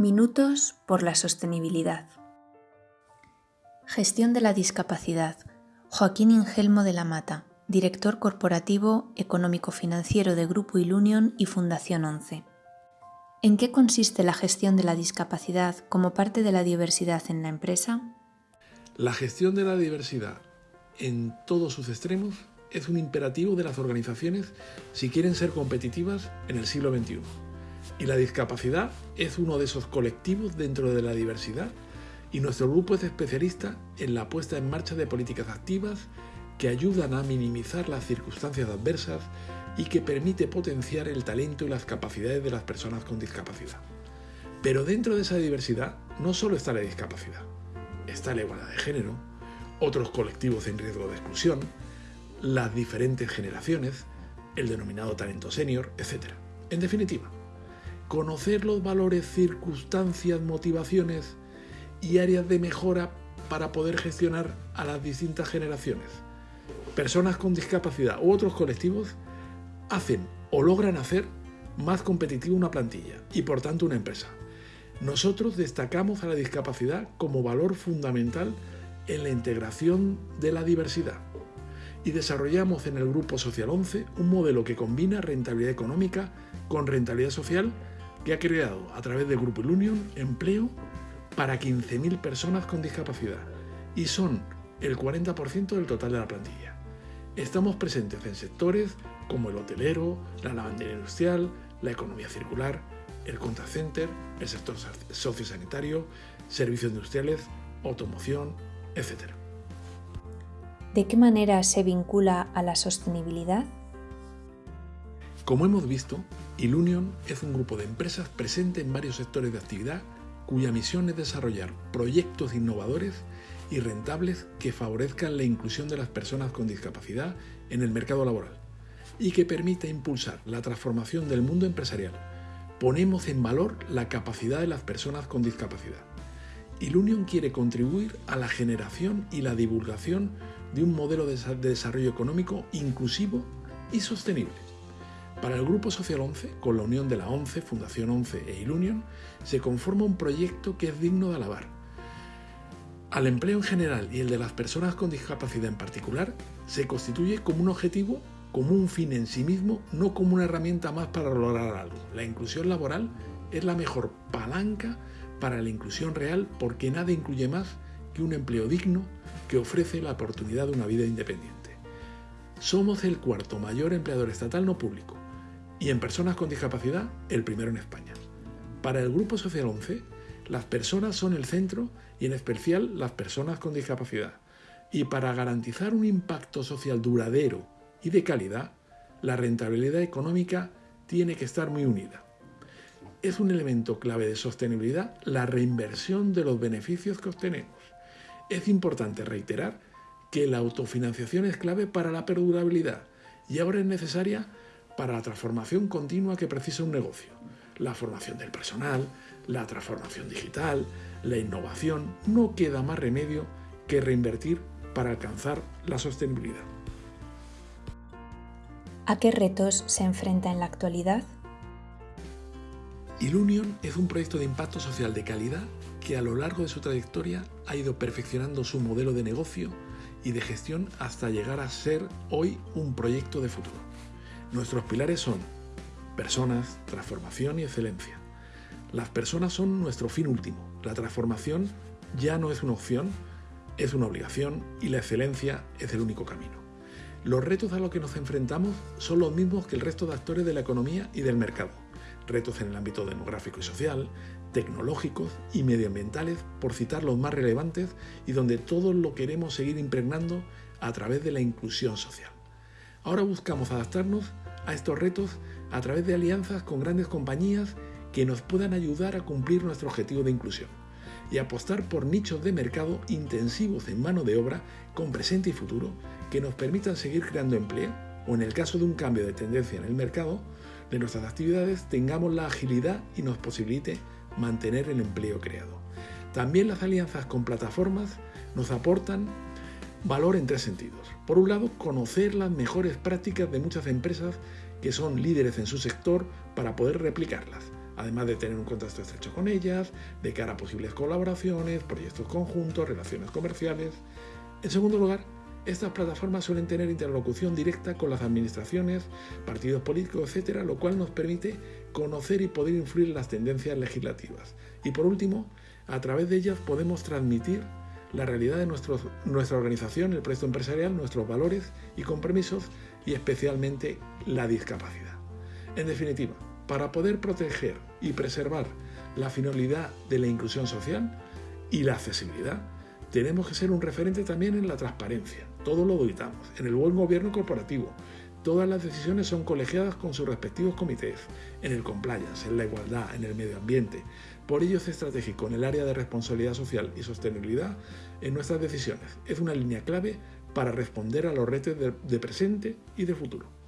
Minutos por la sostenibilidad. Gestión de la discapacidad. Joaquín Ingelmo de la Mata, director corporativo económico-financiero de Grupo Ilunion y Fundación 11. ¿En qué consiste la gestión de la discapacidad como parte de la diversidad en la empresa? La gestión de la diversidad en todos sus extremos es un imperativo de las organizaciones si quieren ser competitivas en el siglo XXI. Y la discapacidad es uno de esos colectivos dentro de la diversidad y nuestro grupo es especialista en la puesta en marcha de políticas activas que ayudan a minimizar las circunstancias adversas y que permite potenciar el talento y las capacidades de las personas con discapacidad. Pero dentro de esa diversidad no solo está la discapacidad, está la igualdad de género, otros colectivos en riesgo de exclusión, las diferentes generaciones, el denominado talento senior, etc. En definitiva, conocer los valores, circunstancias, motivaciones y áreas de mejora para poder gestionar a las distintas generaciones. Personas con discapacidad u otros colectivos hacen o logran hacer más competitiva una plantilla y por tanto una empresa. Nosotros destacamos a la discapacidad como valor fundamental en la integración de la diversidad y desarrollamos en el Grupo Social 11 un modelo que combina rentabilidad económica con rentabilidad social que ha creado a través del Grupo Ilunion empleo para 15.000 personas con discapacidad y son el 40% del total de la plantilla. Estamos presentes en sectores como el hotelero, la lavandería industrial, la economía circular, el contact center, el sector sociosanitario, servicios industriales, automoción, etc. ¿De qué manera se vincula a la sostenibilidad? Como hemos visto, Ilunion es un grupo de empresas presente en varios sectores de actividad cuya misión es desarrollar proyectos innovadores y rentables que favorezcan la inclusión de las personas con discapacidad en el mercado laboral y que permita impulsar la transformación del mundo empresarial. Ponemos en valor la capacidad de las personas con discapacidad. Ilunion quiere contribuir a la generación y la divulgación de un modelo de desarrollo económico inclusivo y sostenible. Para el Grupo Social 11, con la unión de la 11, Fundación 11 e Ilunion, se conforma un proyecto que es digno de alabar. Al empleo en general y el de las personas con discapacidad en particular, se constituye como un objetivo, como un fin en sí mismo, no como una herramienta más para lograr algo. La inclusión laboral es la mejor palanca para la inclusión real porque nada incluye más que un empleo digno que ofrece la oportunidad de una vida independiente. Somos el cuarto mayor empleador estatal no público y en personas con discapacidad el primero en España. Para el Grupo Social 11, las personas son el centro y en especial las personas con discapacidad. Y para garantizar un impacto social duradero y de calidad, la rentabilidad económica tiene que estar muy unida. Es un elemento clave de sostenibilidad la reinversión de los beneficios que obtenemos. Es importante reiterar que la autofinanciación es clave para la perdurabilidad y ahora es necesaria para la transformación continua que precisa un negocio. La formación del personal, la transformación digital, la innovación, no queda más remedio que reinvertir para alcanzar la sostenibilidad. ¿A qué retos se enfrenta en la actualidad? Ilunion es un proyecto de impacto social de calidad que a lo largo de su trayectoria ha ido perfeccionando su modelo de negocio y de gestión hasta llegar a ser hoy un proyecto de futuro. Nuestros pilares son personas, transformación y excelencia. Las personas son nuestro fin último. La transformación ya no es una opción, es una obligación y la excelencia es el único camino. Los retos a los que nos enfrentamos son los mismos que el resto de actores de la economía y del mercado. Retos en el ámbito demográfico y social, tecnológicos y medioambientales, por citar los más relevantes y donde todos lo queremos seguir impregnando a través de la inclusión social. Ahora buscamos adaptarnos a estos retos a través de alianzas con grandes compañías que nos puedan ayudar a cumplir nuestro objetivo de inclusión y apostar por nichos de mercado intensivos en mano de obra con presente y futuro que nos permitan seguir creando empleo o en el caso de un cambio de tendencia en el mercado de nuestras actividades tengamos la agilidad y nos posibilite mantener el empleo creado. También las alianzas con plataformas nos aportan valor en tres sentidos. Por un lado, conocer las mejores prácticas de muchas empresas que son líderes en su sector para poder replicarlas, además de tener un contacto estrecho con ellas, de cara a posibles colaboraciones, proyectos conjuntos, relaciones comerciales. En segundo lugar, estas plataformas suelen tener interlocución directa con las administraciones, partidos políticos, etc., lo cual nos permite conocer y poder influir en las tendencias legislativas. Y por último, a través de ellas podemos transmitir la realidad de nuestra organización, el proyecto empresarial, nuestros valores y compromisos y especialmente la discapacidad. En definitiva, para poder proteger y preservar la finalidad de la inclusión social y la accesibilidad, tenemos que ser un referente también en la transparencia. Todo lo auditamos, en el buen gobierno corporativo. Todas las decisiones son colegiadas con sus respectivos comités, en el compliance, en la igualdad, en el medio ambiente. Por ello es estratégico en el área de responsabilidad social y sostenibilidad en nuestras decisiones. Es una línea clave para responder a los retos de presente y de futuro.